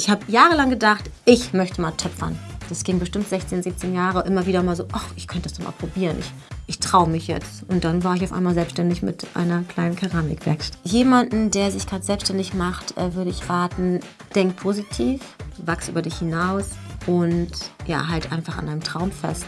Ich habe jahrelang gedacht, ich möchte mal töpfern. Das ging bestimmt 16, 17 Jahre immer wieder mal so, ach, ich könnte das doch mal probieren. Ich, ich traue mich jetzt. Und dann war ich auf einmal selbstständig mit einer kleinen Keramikwerkstatt. Jemanden, der sich gerade selbstständig macht, äh, würde ich raten, denk positiv, wachs über dich hinaus und ja, halt einfach an deinem Traum fest.